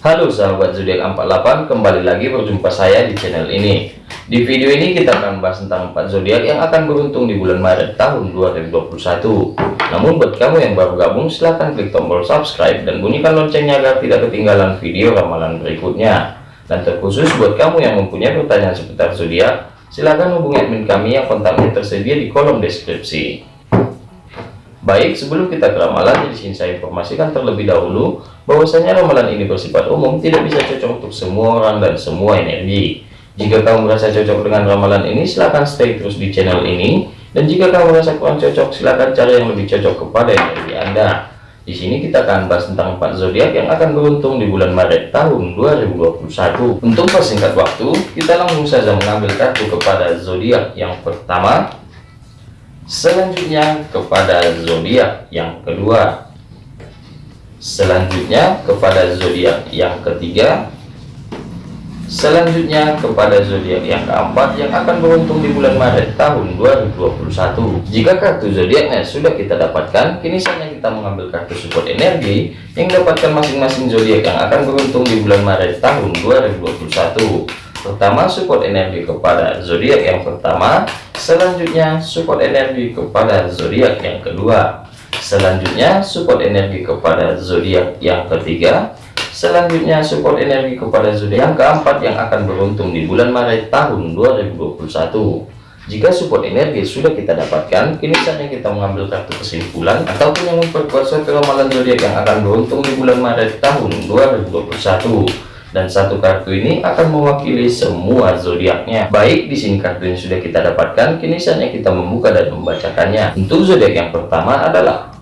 Halo sahabat zodiak 48 kembali lagi berjumpa saya di channel ini. Di video ini kita akan bahas tentang 4 zodiak yang akan beruntung di bulan Maret tahun 2021 namun buat kamu yang baru gabung silahkan klik tombol subscribe dan bunyikan loncengnya agar tidak ketinggalan video ramalan berikutnya. Dan terkhusus buat kamu yang mempunyai pertanyaan seputar zodiak silahkan hubungi admin kami yang kontaknya tersedia di kolom deskripsi Baik, sebelum kita ke ramalan, di sini saya informasikan terlebih dahulu bahwasanya ramalan ini bersifat umum, tidak bisa cocok untuk semua orang dan semua energi. Jika kamu merasa cocok dengan ramalan ini, silahkan stay terus di channel ini. Dan jika kamu merasa kurang cocok, silahkan cari yang lebih cocok kepada energi Anda. Di sini kita akan bahas tentang 4 zodiak yang akan beruntung di bulan Maret tahun 2021. Untuk persingkat waktu, kita langsung saja mengambil kartu kepada zodiak yang pertama, selanjutnya kepada zodiak yang kedua. Selanjutnya kepada zodiak yang ketiga. Selanjutnya kepada zodiak yang keempat yang akan beruntung di bulan Maret tahun 2021 jika kartu zodiaknya sudah kita dapatkan kini saatnya kita mengambil kartu support energi yang dapatkan masing-masing zodiak yang akan beruntung di bulan Maret tahun 2021 pertama support energi kepada zodiak yang pertama Selanjutnya support energi kepada zodiak yang kedua. Selanjutnya support energi kepada zodiak yang ketiga. Selanjutnya support energi kepada zodiak yang keempat yang akan beruntung di bulan Maret tahun 2021. Jika support energi sudah kita dapatkan, kini saatnya kita mengambil kartu kesimpulan ataupun yang memperkuat suatu ramalan zodiak yang akan beruntung di bulan Maret tahun 2021 dan satu kartu ini akan mewakili semua zodiaknya. Baik, di sini kartu yang sudah kita dapatkan, kini saatnya kita membuka dan membacakannya. Untuk zodiak yang pertama adalah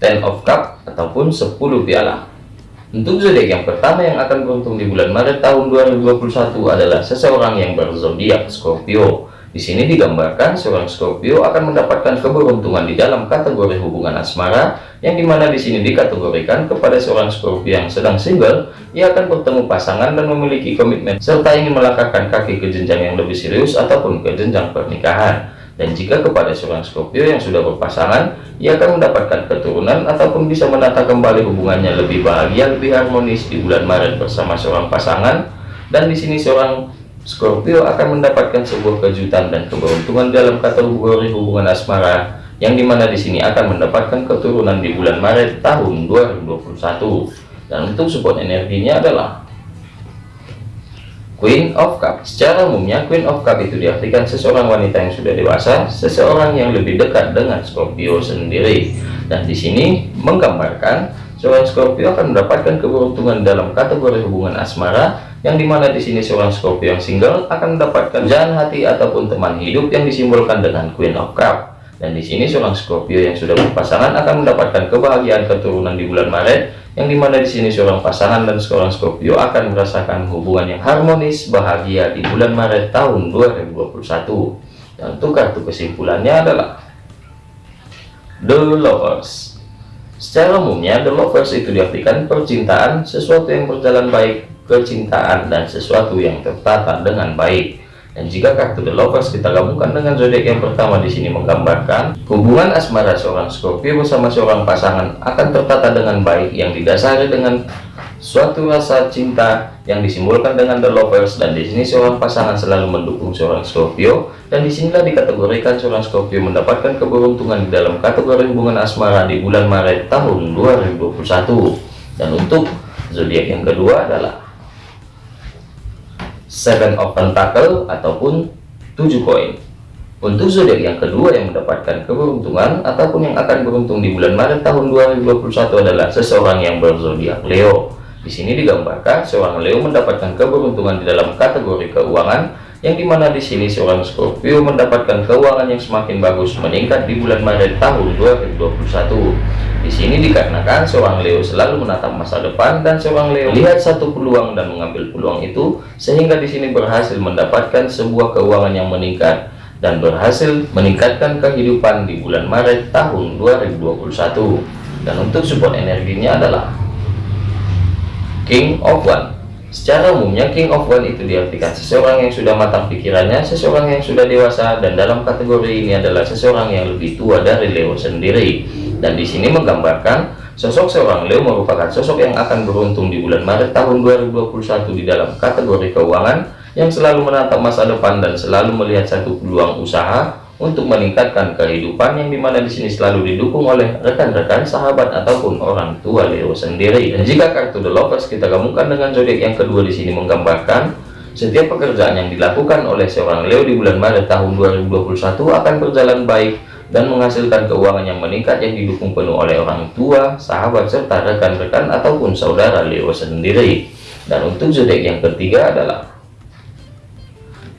Ten of Cup ataupun 10 piala. Untuk zodiak yang pertama yang akan beruntung di bulan Maret tahun 2021 adalah seseorang yang berzodiak Scorpio. Di sini digambarkan seorang Scorpio akan mendapatkan keberuntungan di dalam kategori hubungan asmara, yang di mana di sini dikategorikan kepada seorang Scorpio yang sedang single, ia akan bertemu pasangan dan memiliki komitmen, serta ingin melangkahkan kaki ke jenjang yang lebih serius ataupun ke jenjang pernikahan. Dan jika kepada seorang Scorpio yang sudah berpasangan, ia akan mendapatkan keturunan ataupun bisa menata kembali hubungannya lebih bahagia, lebih harmonis di bulan Maret bersama seorang pasangan. Dan di sini seorang Scorpio akan mendapatkan sebuah kejutan dan keberuntungan dalam kategori hubungan asmara yang di mana di sini akan mendapatkan keturunan di bulan Maret tahun 2021 dan untuk support energinya adalah Queen of Cup secara umumnya Queen of Cup itu diartikan seseorang wanita yang sudah dewasa seseorang yang lebih dekat dengan Scorpio sendiri. Dan di sini menggambarkan seorang Scorpio akan mendapatkan keberuntungan dalam kategori hubungan asmara yang di mana di sini seorang Scorpio yang single akan mendapatkan jalan hati ataupun teman hidup yang disimbolkan dengan Queen of Cup. Dan di sini seorang Scorpio yang sudah berpasangan akan mendapatkan kebahagiaan keturunan di bulan Maret yang di mana di sini seorang pasangan dan seorang Scorpio akan merasakan hubungan yang harmonis bahagia di bulan Maret tahun 2021 dan untuk kartu kesimpulannya adalah The Lovers secara umumnya The Lovers itu diartikan percintaan sesuatu yang berjalan baik kecintaan dan sesuatu yang tertata dengan baik. Dan jika kartu The Lovers kita gabungkan dengan zodiak yang pertama di sini menggambarkan hubungan asmara seorang Scorpio bersama seorang pasangan akan tertata dengan baik yang didasari dengan suatu rasa cinta yang disimbolkan dengan The Lovers dan di sini seorang pasangan selalu mendukung seorang Scorpio dan di sinilah dikategorikan seorang Scorpio mendapatkan keberuntungan di dalam kategori hubungan asmara di bulan Maret tahun 2021 dan untuk zodiak yang kedua adalah seven of pentacle ataupun tujuh koin. Untuk zodiak yang kedua yang mendapatkan keberuntungan ataupun yang akan beruntung di bulan Maret tahun 2021 adalah seseorang yang berzodiak Leo di sini digambarkan seorang Leo mendapatkan keberuntungan di dalam kategori keuangan yang di mana di sini seorang Scorpio mendapatkan keuangan yang semakin bagus meningkat di bulan Maret tahun 2021 di sini dikarenakan seorang Leo selalu menatap masa depan dan seorang Leo lihat satu peluang dan mengambil peluang itu sehingga di sini berhasil mendapatkan sebuah keuangan yang meningkat dan berhasil meningkatkan kehidupan di bulan Maret tahun 2021 dan untuk support energinya adalah King of One. Secara umumnya King of One itu diartikan seseorang yang sudah matang pikirannya seseorang yang sudah dewasa dan dalam kategori ini adalah seseorang yang lebih tua dari Leo sendiri. Dan di sini menggambarkan Sosok seorang Leo merupakan sosok yang akan beruntung di bulan Maret tahun 2021 di dalam kategori keuangan yang selalu menatap masa depan dan selalu melihat satu peluang usaha untuk meningkatkan kehidupan yang di mana di sini selalu didukung oleh rekan-rekan, sahabat ataupun orang tua Leo sendiri. Dan jika kartu The Lovers kita gabungkan dengan zodiak yang kedua di sini menggambarkan setiap pekerjaan yang dilakukan oleh seorang Leo di bulan Maret tahun 2021 akan berjalan baik dan menghasilkan keuangan yang meningkat yang didukung penuh oleh orang tua, sahabat, serta rekan-rekan ataupun saudara Leo sendiri. Dan untuk zodiak yang ketiga adalah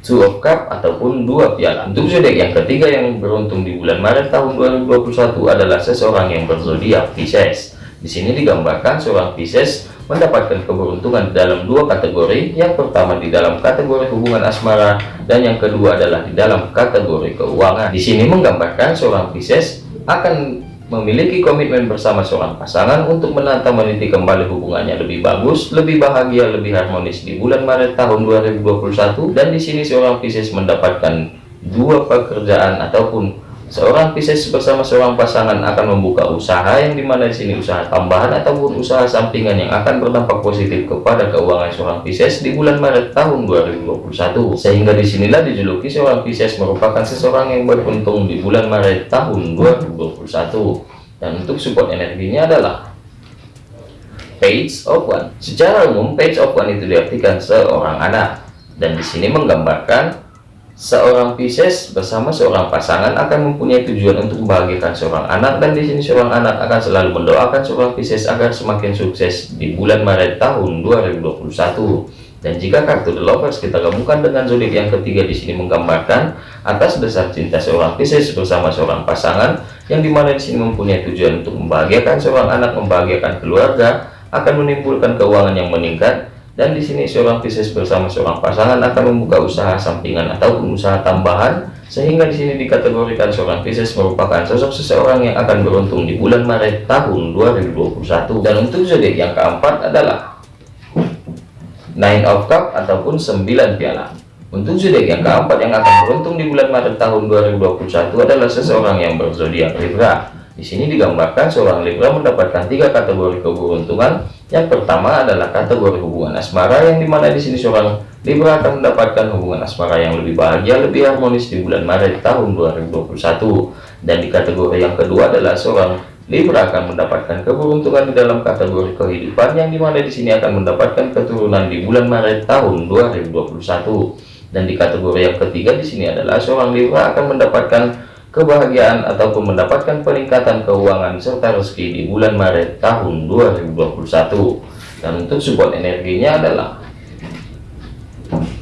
Two of Cup ataupun dua piala. Untuk zodiak yang ketiga yang beruntung di bulan Maret tahun 2021 adalah seseorang yang berzodiak Pisces. Di sini digambarkan seorang Pisces mendapatkan keberuntungan dalam dua kategori yang pertama di dalam kategori hubungan asmara dan yang kedua adalah di dalam kategori keuangan di sini menggambarkan seorang Pisces akan memiliki komitmen bersama seorang pasangan untuk menata meniti kembali hubungannya lebih bagus, lebih bahagia, lebih harmonis di bulan Maret tahun 2021 dan di sini seorang Pisces mendapatkan dua pekerjaan ataupun Seorang Pisces bersama seorang pasangan akan membuka usaha yang di mana di sini usaha tambahan ataupun usaha sampingan yang akan berdampak positif kepada keuangan seorang Pisces di bulan Maret tahun 2021. Sehingga di sinilah dijuluki seorang Pisces merupakan seseorang yang beruntung di bulan Maret tahun 2021. Dan untuk support energinya adalah Page of One. Secara umum, Page of One itu diartikan seorang anak. Dan di sini menggambarkan Seorang Pisces bersama seorang pasangan akan mempunyai tujuan untuk membahagiakan seorang anak dan di sini seorang anak akan selalu mendoakan seorang Pisces agar semakin sukses di bulan Maret tahun 2021. Dan jika kartu The Lovers kita gabungkan dengan zodiak yang ketiga di sini menggambarkan atas dasar cinta seorang Pisces bersama seorang pasangan yang di mana di sini mempunyai tujuan untuk membahagiakan seorang anak, membahagiakan keluarga, akan menimbulkan keuangan yang meningkat dan di sini seorang Pisces bersama seorang pasangan akan membuka usaha sampingan ataupun usaha tambahan sehingga di sini dikategorikan seorang Pisces merupakan sosok seseorang yang akan beruntung di bulan Maret tahun 2021 dan untuk zodiak yang keempat adalah Nine of Cup ataupun 9 piala untuk zodiak yang keempat yang akan beruntung di bulan Maret tahun 2021 adalah seseorang yang berzodiak Libra di sini digambarkan seorang Libra mendapatkan tiga kategori keberuntungan. Yang pertama adalah kategori hubungan asmara yang di mana di sini seorang Libra akan mendapatkan hubungan asmara yang lebih bahagia, lebih harmonis di bulan Maret tahun 2021. Dan di kategori yang kedua adalah seorang Libra akan mendapatkan keberuntungan di dalam kategori kehidupan yang di mana di sini akan mendapatkan keturunan di bulan Maret tahun 2021. Dan di kategori yang ketiga di sini adalah seorang Libra akan mendapatkan kebahagiaan ataupun mendapatkan peningkatan keuangan serta rezeki di bulan Maret tahun 2021 dan untuk support energinya adalah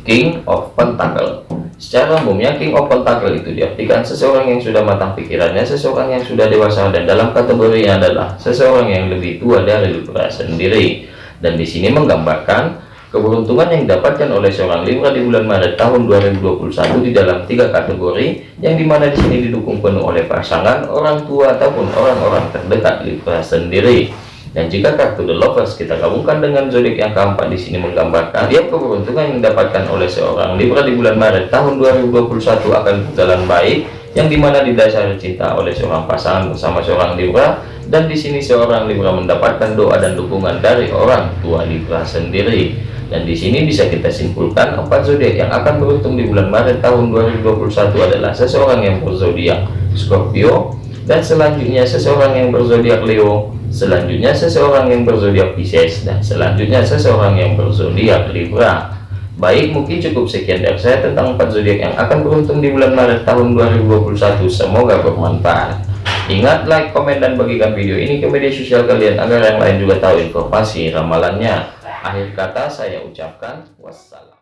King of Pentacle. Secara umumnya King of Pentacle itu diartikan seseorang yang sudah matang pikirannya seseorang yang sudah dewasa dan dalam kategorinya adalah seseorang yang lebih tua dari Libra sendiri. Dan di sini menggambarkan Keberuntungan yang didapatkan oleh seorang Libra di bulan Maret tahun 2021 di dalam tiga kategori yang di mana di sini didukung penuh oleh pasangan, orang tua ataupun orang-orang terdekat Libra sendiri. Dan jika kartu The Lovers kita gabungkan dengan zodiak yang keempat di sini menggambarkan tiap keberuntungan yang didapatkan oleh seorang Libra di bulan Maret tahun 2021 akan berjalan baik yang di mana didasari cinta oleh seorang pasangan bersama seorang Libra dan di sini seorang Libra mendapatkan doa dan dukungan dari orang tua Libra sendiri dan di sini bisa kita simpulkan empat zodiak yang akan beruntung di bulan Maret tahun 2021 adalah seseorang yang berzodiak Scorpio dan selanjutnya seseorang yang berzodiak Leo selanjutnya seseorang yang berzodiak Pisces dan selanjutnya seseorang yang berzodiak Libra. Baik mungkin cukup sekian dari saya tentang empat zodiak yang akan beruntung di bulan Maret tahun 2021 semoga bermanfaat. Ingat like komen dan bagikan video ini ke media sosial kalian agar yang lain juga tahu informasi ramalannya Akhir kata saya ucapkan wassalam.